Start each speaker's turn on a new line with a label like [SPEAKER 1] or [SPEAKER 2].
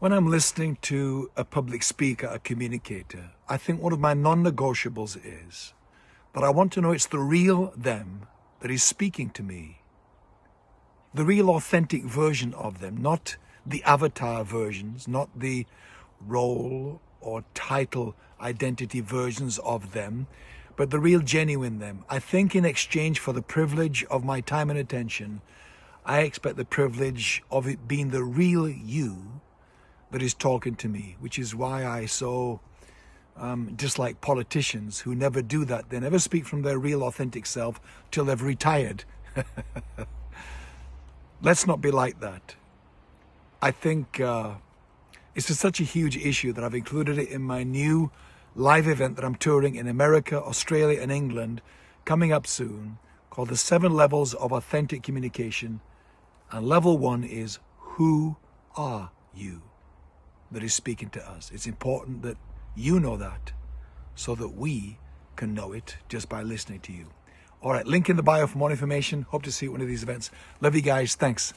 [SPEAKER 1] When I'm listening to a public speaker, a communicator, I think one of my non-negotiables is that I want to know it's the real them that is speaking to me. The real authentic version of them, not the avatar versions, not the role or title identity versions of them, but the real genuine them. I think in exchange for the privilege of my time and attention, I expect the privilege of it being the real you that is talking to me, which is why I so um, dislike politicians who never do that. They never speak from their real authentic self till they've retired. Let's not be like that. I think uh, it's such a huge issue that I've included it in my new live event that I'm touring in America, Australia and England coming up soon called the seven levels of authentic communication. And level one is who are you? That is speaking to us. It's important that you know that so that we can know it just by listening to you. All right, link in the bio for more information. Hope to see you at one of these events. Love you guys. Thanks.